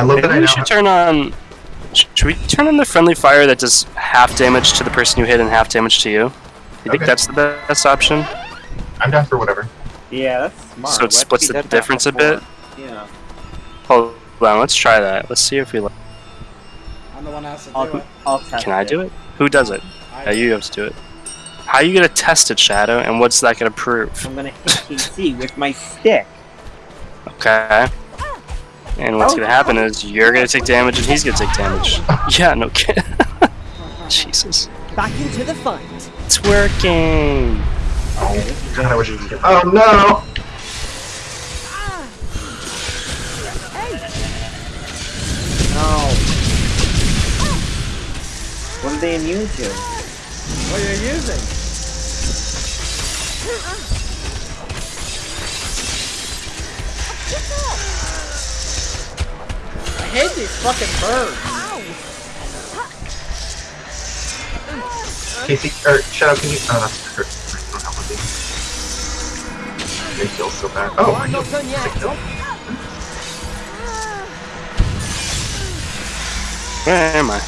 I love Maybe that I we now. should turn on. Should we turn on the friendly fire that does half damage to the person you hit and half damage to you? You think that's the best option? I'm down for whatever. Yeah, that's smart. So it Why splits the difference a bit? Yeah. Hold on, let's try that. Let's see if we. li- I'm the one that has to do I'll, it. I'll Can I do it? Who does it? I Yeah, you have to do it. How are you gonna test it, Shadow? And what's that gonna prove? I'm gonna hit KC with my stick. Okay. And what's gonna happen is you're gonna take damage and he's gonna take damage. Yeah, no kidding. Jesus. Back into the fight. It's working. Oh, God, I wish it was Oh, no! No. What are they immune to? What are you using? Uh-uh. I hate these fucking birds. Casey, or Shadow, can you? Uh, oh, that's hurt. I don't have with you. They feel so bad. Oh, I'm not done yet. Where am I?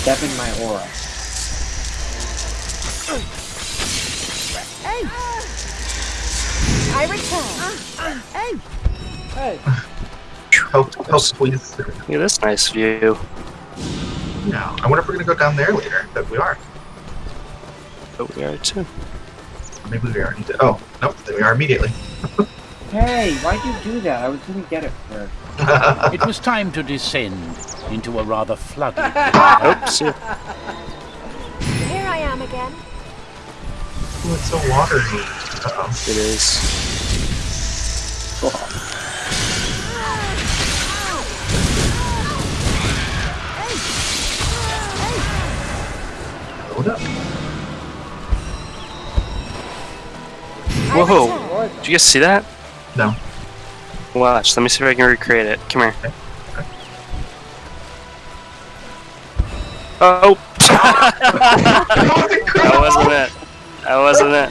Step in my aura. Hey! I return. Hey. Hey, help, help, please. Look at this nice view. No. I wonder if we're gonna go down there later. But we are. But we are too. Maybe we already did. Oh, nope. Then we are immediately. Hey, why'd you do that? I was gonna get it first. It was time to descend into a rather flooded. Oops. yeah. Here I am again. Ooh, it's so watery. Uh-oh. It is. Load up. Whoa. return. Did you guys see that? No. Watch. Let me see if I can recreate it. Come here. Oh. that wasn't it. That wasn't it.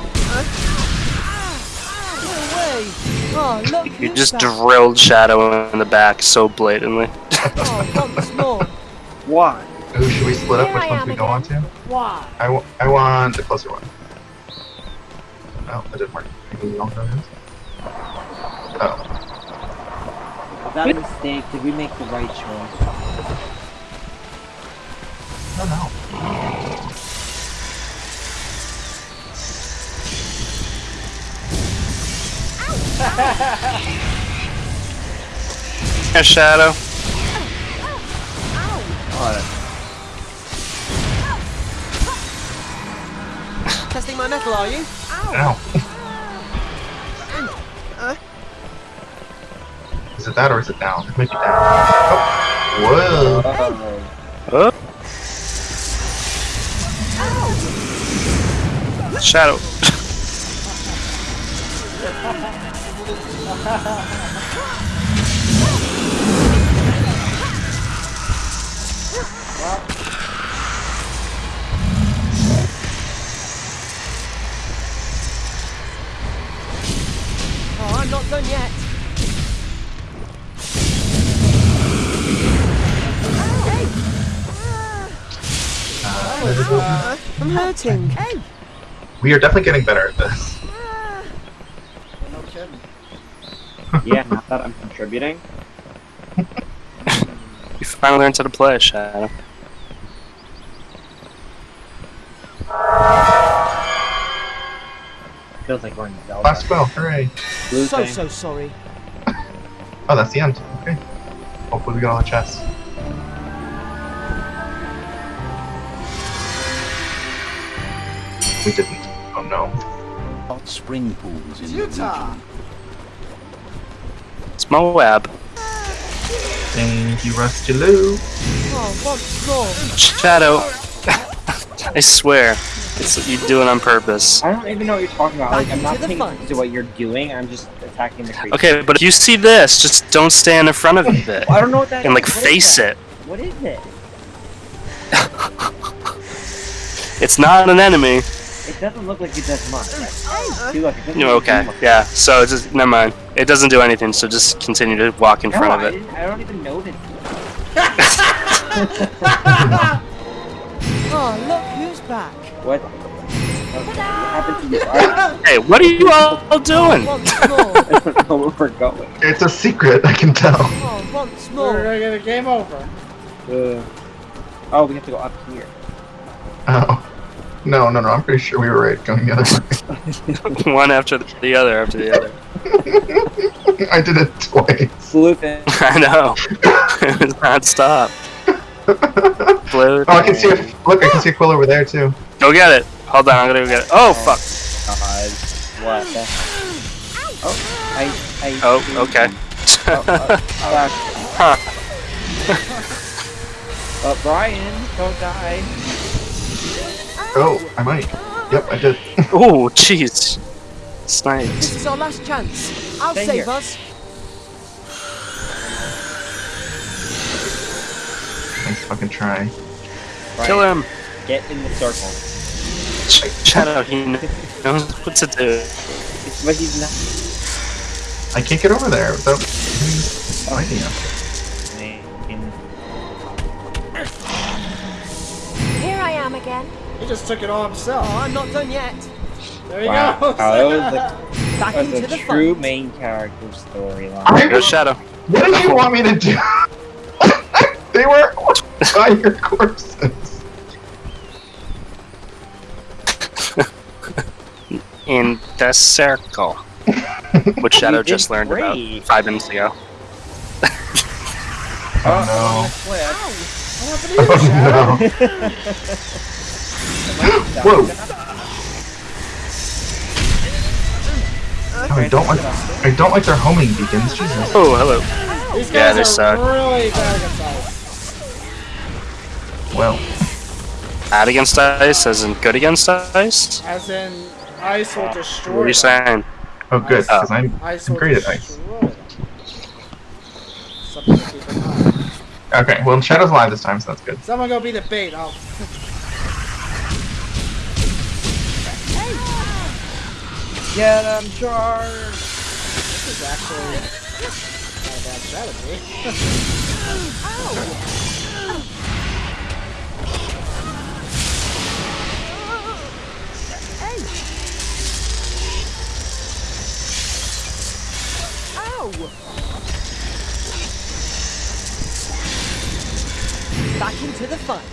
Oh, You just back. drilled Shadow in the back so blatantly. Oh, once more. Why? Ooh, should we split up? Which I ones we go on to? why? I, w- I want the closer one. Oh, that didn't work. Maybe we don't know this. Oh. Was that a mistake? Did we make the right choice? I don't know. Yeah, Shadow. Oh, oh, oh, Testing my metal, are you? Ow. ow Is it that or is it down? It might be down. Oh. Whoa. Oh. Shadow. not done yet. Uh, I'm hurting. we are definitely getting better at this. No kidding. yeah, not that I'm contributing. You finally learned how to play, Shadow. Feels like we're in Zelda. Last spell, hooray. Blue So, thing. so sorry. Oh, that's the end. Okay. Hopefully we got all the chests. We didn't. Oh no. Hot spring pools in the Utah. region. It's my web. Thank you, Rusty Lou. Oh, once. Shadow. I swear. It's you do it on purpose. I don't even know what you're talking about. Like, I'm not into the paying attention to what you're doing. I'm just attacking the creature. Okay, but if you see this, just don't stand in front of it. I don't know what that And like is. Face it. What is it? It's not an enemy. It doesn't look like it does much. Right? See, look, it doesn't No, do okay, much. yeah. So just never mind. It doesn't do anything. So just continue to walk in No, front I, of it. I don't even know notice. Oh, look who's back. What? What happened to you? Hey, what are you all doing? Once more. don't know where we're going. It's a secret, I can tell. Oh, once We're more. gonna get a game over. Uh, oh, we have to go up here. Oh. No, no, no, I'm pretty sure we were right going the other way. One after the other after the other. I did it twice. Sleuthing. I know. it was not stop. Blue. Oh, I can see a look. I can see a quill over there too. Go get it. Hold on, I'm gonna go get it. Oh fuck. God. What the? Oh, I, I. Oh, okay. Oh, uh, Huh. uh, Brian, don't die. Oh, I might. Yep, I did. Oh, jeez. Sniped. This is our last chance. I'll Stay save here. us. Fucking try. Brian, Kill him. Get in the circle. Shadow, he knows what to do. But he's not. I can't get over there without oh. fighting him. Here I am again. He just took it all Oh, himself. I'm not done yet. There he Wow. goes. Oh, that was like- Back That's into a the true fun. main character storyline. I Go Shadow. What did you want me to do? they were by your corpses. In the circle. Which Shadow just learned about five minutes ago. Oh Flip. What happened to oh, you, Shadow? no. Whoa. I don't like. I don't like their homing beacons. Jesus. Oh, hello. These Yeah, guys they are suck. really bad against ice. Well, Bad against ice, as in good against ice? As in, ice will uh, destroy What are you them. saying? oh good, uh, Oh. because I'm Ice I'm great at ice. destroy them. Something to keep in mind. Okay, well Shadow's alive this time, so that's good. Someone go be the bait. I'll. Get him, charge! This is actually not a bad strategy. Oh, Ow! Back into the fight.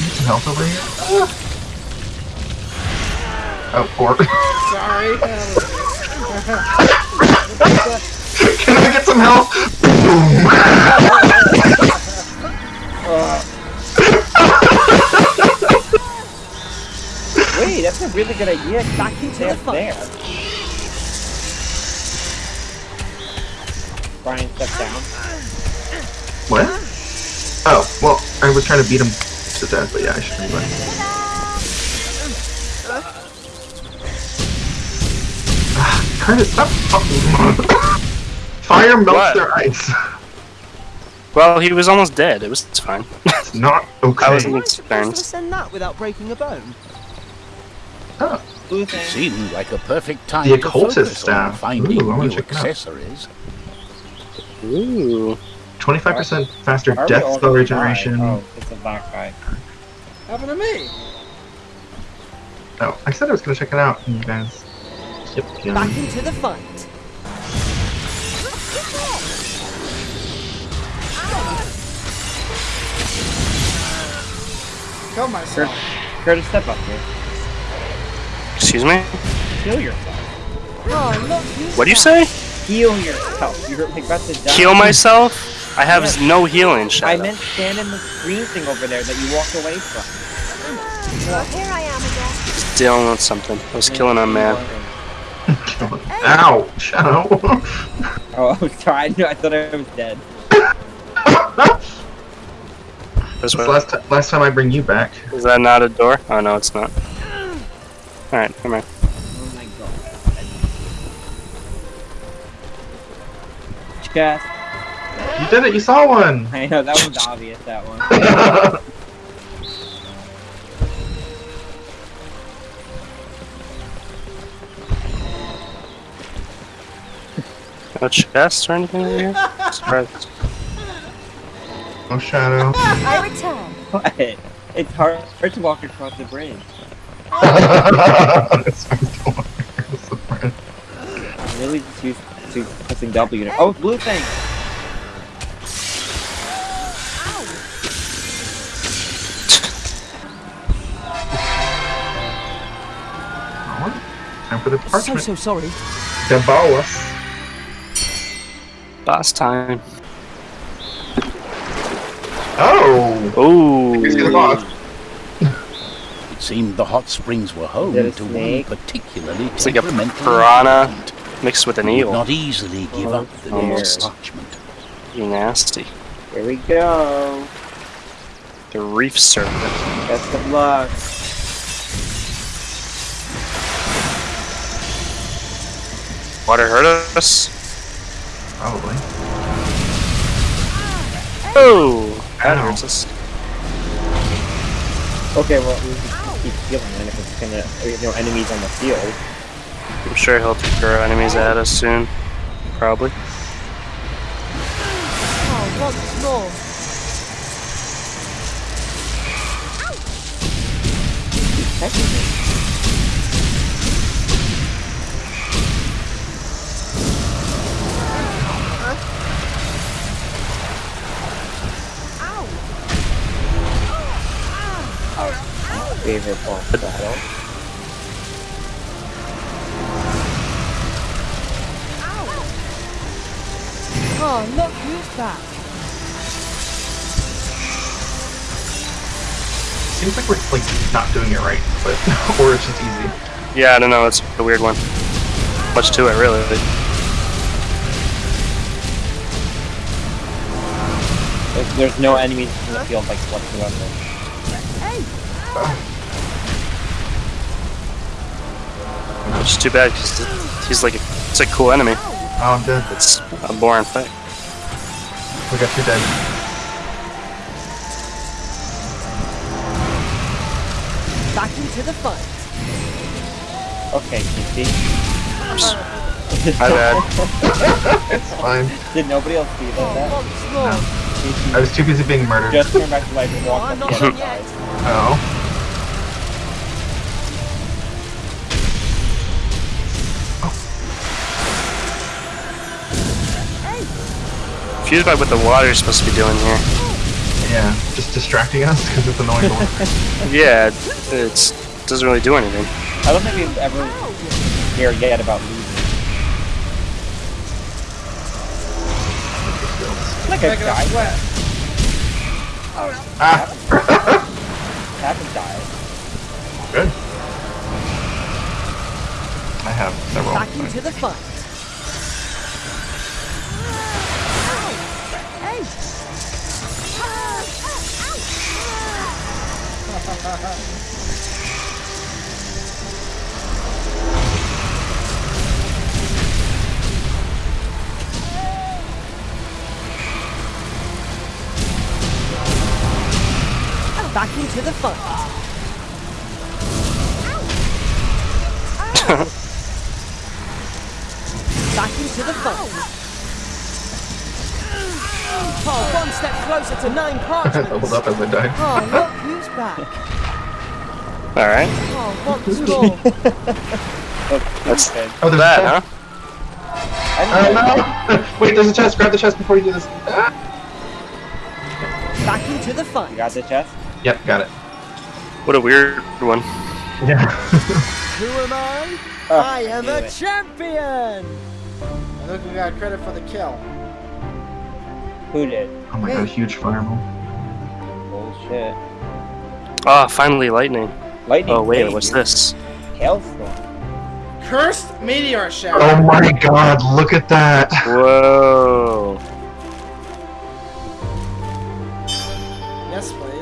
Need Some health over here. Oh, poor. Sorry. Can I get some help? Boom. Wait, that's a really good idea. Back into the up fight. there. Brian, step down. What? Oh, well, I was trying to beat him to death, but yeah, I should rewind. Ah, Curtis, stop! Oh. Fire melts What? their ice. Well, he was almost dead. It was it's fine. It's not I wasn't Am I supposed to send that without breaking a bone? Blue thing. Seemed like a perfect time The to focus staff. on finding Ooh, new check it out. Accessories. Ooh. 25% faster Are death all spell regeneration. die? Oh, it's a black guy. Happened to me. Oh, I said I was gonna check it out, and you guys. Yep, yeah. Back into the fight. Kill myself. Curtis, step up here. Excuse me? Heal yourself. Oh, look who's What do you back. say? Heal yourself. You're about to die. Heal myself? I have Yes. no healing, I meant stand in the green thing over there that you walked away from. Well, here I am again. Just dealing with something. I was killing a man. Ow! Shadow! Oh, I'm sorry. I, I thought I was dead. This This way. last, ti- last time I bring you back. Is that not a door? Oh no, it's not. Alright, come here. chest. You did it, you saw one! I know, that one's obvious, that one. No chest or anything over here? Surprise. No shadow. I return. What? It's hard, hard to walk across the bridge. it's hard to walk across the bridge. I really just used to pressing W. Oh, blue thing! Time for the So, parchment. so sorry. Devour. Boss time. Oh! Oh. He's gonna. It seemed the hot springs were home Is that a to one snake? particularly It's like a piranha giant mixed with an eel. not easily give up the nearest dear. parchment. You nasty. Here we go. The reef serpent. Best of luck. Water hurt us? Probably. Oh! That Ow. hurts us. Okay, well, we can keep healing then if it's gonna, you know, enemies on the field. I'm sure he'll throw enemies at us soon. Probably. Oh, once more. Favorite boss battle. Oh, look who's back. Seems like we're like not doing it right, but or it's just easy. Yeah, I don't know. It's a weird one. Much to it, really. There's, there's no enemies in the field like whatsoever. Which is too bad because he's like a, it's a cool enemy. Oh, I'm dead. It's a boring fight. We got two dead. Back into the fight. Okay, Kiki. My bad. It's fine. Did nobody else see Oh, that? once more. I was too busy being murdered. Just turn back to life and Oh, walk up not the done other yet. Oh. Confused by what the water is supposed to be doing here. Yeah, just distracting us because it's annoying to look. Yeah, it's doesn't really do anything. I don't think we've ever hear yet about losing. Like a Making us guy sweat. Ah! haven't died. Good. I have several. Back into the fight. Back into the fight. Back into the fight. Oh, one step closer to nine I leveled parchments. up as I died. Oh, look who's back. Alright. Oh, once more. That's Okay. Oh, there's that, huh? I don't know. Oh, no! Wait, there's a chest. Grab the chest before you do this. Ah! Back into the You got the chest? Yep, got it. What a weird one. Yeah. Who am I? Oh, I am knew a it. champion. I think we got credit for the kill. Who did? Oh my hey. god, huge fireball. Bullshit. Ah, finally lightning. Lightning. Oh wait, what's this? Hailstorm. Cursed meteor shower. Oh my god, look at that. Whoa. Yes, please.